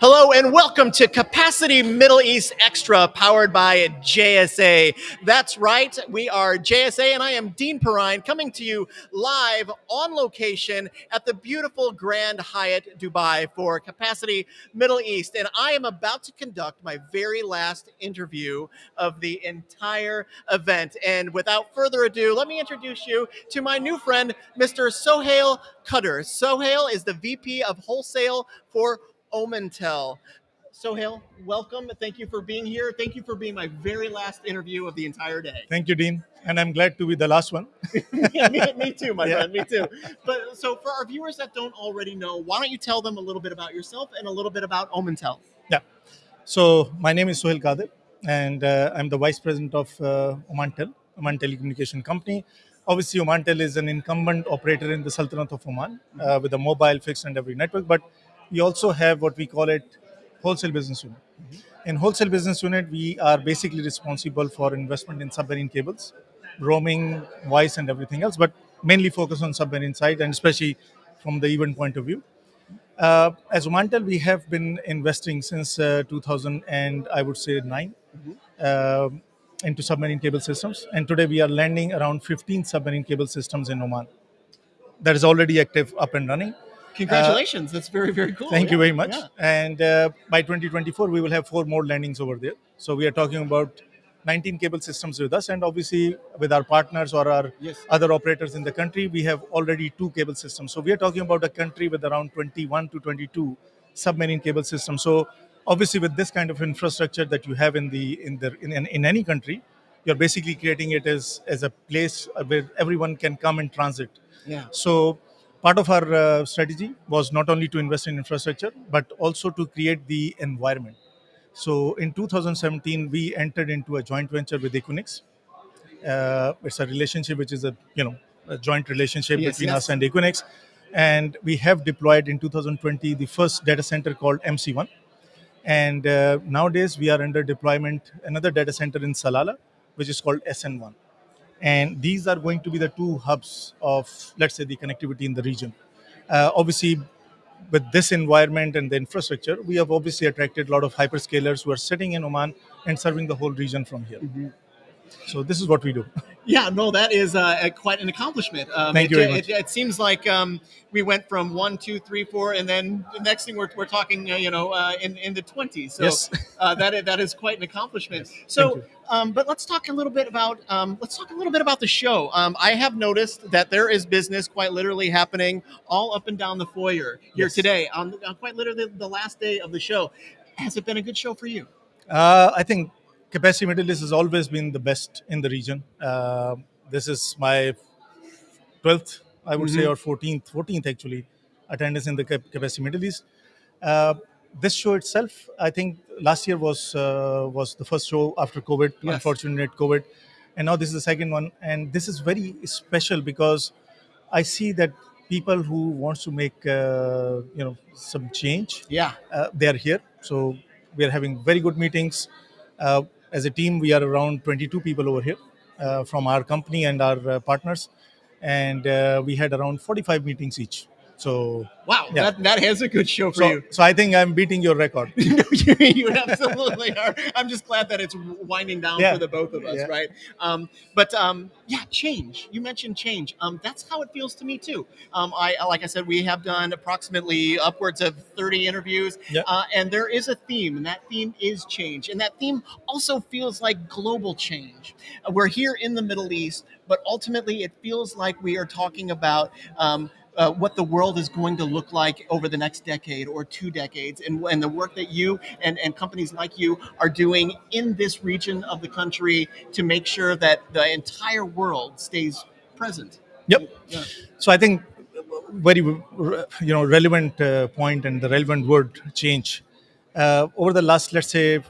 Hello and welcome to Capacity Middle East Extra powered by JSA. That's right, we are JSA and I am Dean Perrine coming to you live on location at the beautiful Grand Hyatt Dubai for Capacity Middle East. And I am about to conduct my very last interview of the entire event. And without further ado, let me introduce you to my new friend, Mr. Sohail Kadir. Sohail is the VP of Wholesale for Omantel. Sohail, welcome. Thank you for being here. Thank you for being my very last interview of the entire day. Thank you, Dean. And I'm glad to be the last one. me, me, too, my Yeah. friend. Me too. But so, for our viewers that don't already know, why don't you tell them a little bit about yourself and a little bit about Omantel? Yeah so, my name is Sohail Kadir, and uh, I'm the Vice President of uh, Omantel, Oman Telecommunication Company. Obviously, Omantel is an incumbent operator in the Sultanate of Oman uh, with a mobile, fixed, and every network. But we also have what we call it wholesale business unit. In wholesale business unit, we are basically responsible for investment in submarine cables, roaming, voice, and everything else, but mainly focus on submarine side and especially from the event point of view. Uh, as Omantel, we have been investing since uh, 2000 and I would say 9 um into submarine cable systems. And today we are landing around 15 submarine cable systems in Oman. That is already active, up and running. Congratulations. That's very, very cool. Thank you very much. yeah. And uh, by 2024, we will have four more landings over there. So we are talking about 19 cable systems with us, and obviously with our partners or our Yes. other operators in the country, we have already two cable systems. So we are talking about a country with around 21 to 22 submarine cable systems. So obviously, with this kind of infrastructure that you have in the in the in, in, in any country, you're basically creating it as as a place where everyone can come and transit. Yeah. So part of our uh, strategy was not only to invest in infrastructure, but also to create the environment. So in 2017, we entered into a joint venture with Equinix. Uh, it's a relationship which is a you know a joint relationship Yes, between yes. us and Equinix, and we have deployed in 2020 the first data center called MC1. And uh, nowadays we are under deployment another data center in Salalah, which is called SN1 and these are going to be the two hubs of let's say the connectivity in the region. Uh, obviously with this environment and the infrastructure we have obviously attracted a lot of hyperscalers who are sitting in oman and serving the whole region from here. Mm-hmm. so this is what we do Yeah, no, that is uh, quite an accomplishment. Um, Thank it, you very It, it seems like um, we went from one, two, three, four, and then the next thing we're, we're talking, uh, you know, uh, in, in the 20s. So Yes. uh, that, is, that is quite an accomplishment. Thank So, um, but let's talk a little bit about um, let's talk a little bit about the show. Um, I have noticed that there is business quite literally happening all up and down the foyer here Yes. today on, on quite literally the last day of the show. Has it been a good show for you? Uh, I think Capacity Middle East has always been the best in the region. Uh, this is my 12th, I would say, or 14th, 14th actually, attendance in the Capacity Middle East. Uh, this show itself, I think last year was uh, was the first show after COVID, Yes. unfortunate COVID, and now this is the second one. And this is very special because I see that people who wants to make uh, you know some change Yeah. uh, they are here. So we are having very good meetings. Uh, as a team, we are around 22 people over here uh, from our company and our uh, partners, and uh, we had around 45 meetings each. So, Wow, Yeah. that, has a good show for so, you. so I think I'm beating your record. you, you absolutely are. I'm just glad that it's winding down Yeah. for the both of us, Yeah. right? Um, but um, yeah, change. You mentioned change. Um, that's how it feels to me too. Um, I like I said, we have done approximately upwards of 30 interviews, Yeah. uh, and there is a theme, and that theme is change, and that theme also feels like global change. We're here in the Middle East, but ultimately, it feels like we are talking about. Uh, what the world is going to look like over the next decade or two decades, and, and the work that you and, and companies like you are doing in this region of the country to make sure that the entire world stays present. Yep. Yeah. So I think very you know relevant uh, point and the relevant word change uh, over the last let's say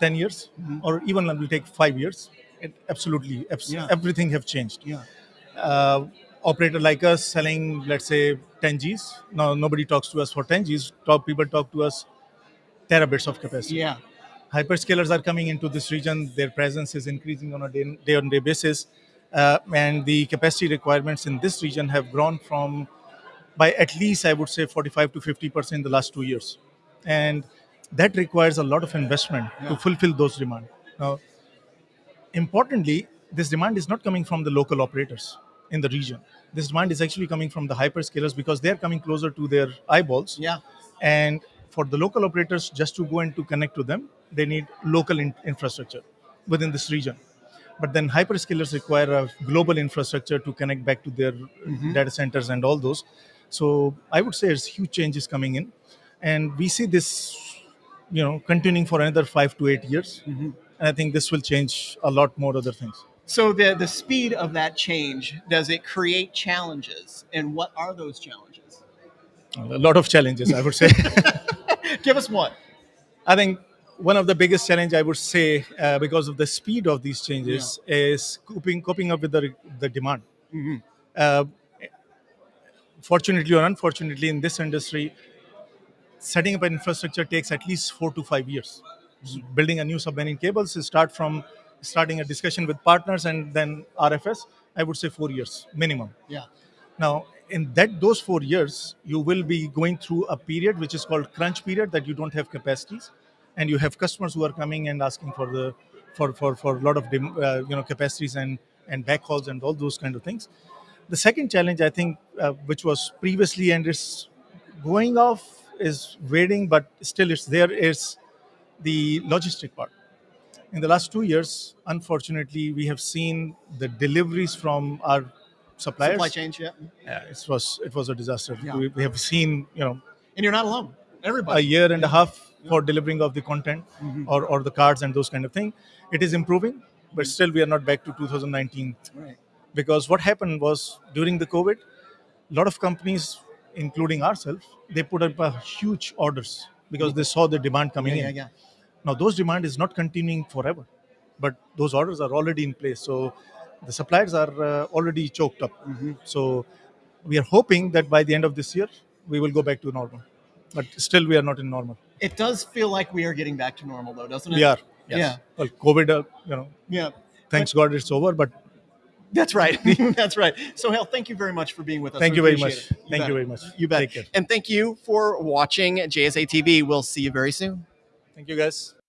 10 years or even we'll take five years. It absolutely abs- Yeah. everything have changed. Yeah. uh, operator like us selling, let's say, 10 Gs. No, nobody talks to us for 10 Gs. Top people talk to us terabits of capacity. Yeah. Hyperscalers are coming into this region. Their presence is increasing on a day- day-on-day basis, uh, and the capacity requirements in this region have grown from by at least I would say 45 to 50 percent in the last two years. and that requires a lot of investment Yeah. to fulfill those demand. Now, importantly, this demand is not coming from the local operators in the region. This demand is actually coming from the hyperscalers because they're coming closer to their eyeballs. Yeah. And for the local operators, just to go and to connect to them, they need local in- infrastructure within this region. But then hyperscalers require a global infrastructure to connect back to their mm-hmm. data centers and all those. So I would say there's huge changes coming in, and we see this, you know, continuing for another five to eight years. Mm-hmm. And I think this will change a lot more other things. So the the speed of that change does it create challenges, and what are those challenges? A lot of challenges, I would say. Give us one. I think one of the biggest challenge I would say uh, because of the speed of these changes is coping coping up with the the demand. Uh, fortunately or unfortunately, in this industry, setting up an infrastructure takes at least four to five years. So building a new submarine cables start from starting a discussion with partners and then RFS. I would say four years minimum. Yeah. Now, in that those four years, you will be going through a period which is called crunch period that you don't have capacities, and you have customers who are coming and asking for the for for for a lot of uh, you know capacities and and backhauls and all those kind of things. The second challenge I think, uh, which was previously and is going off, is waiting, but still it's there. Is the logistic part. In the last two years, unfortunately, we have seen the deliveries from our suppliers Supply chain, yeah. yeah, it was it was a disaster. Yeah. We, we have seen you know And you're not alone. Everybody. A year and a half for delivering of the content mm-hmm. or, or the cards and those kind of thing. It is improving, but mm-hmm. still we are not back to 2019 Right. because what happened was during the COVID, a lot of companies, including ourselves, they put up a huge orders because mm-hmm. they saw the demand coming Yeah, in. Now those demand is not continuing forever, but those orders are already in place. So the suppliers are uh, already choked up. So we are hoping that by the end of this year we will go back to normal, but still we are not in normal. It does feel like we are getting back to normal, though, doesn't it? We are. Yes. Yeah. Well, COVID, uh, you know, Yeah. thanks God it's over, but That's right. That's right. So, Hal, thank you very much for being with us. thank you very much. it. Thank bet. you very much. You bet. And thank you for watching JSA TV. We'll see you very soon. Thank you guys.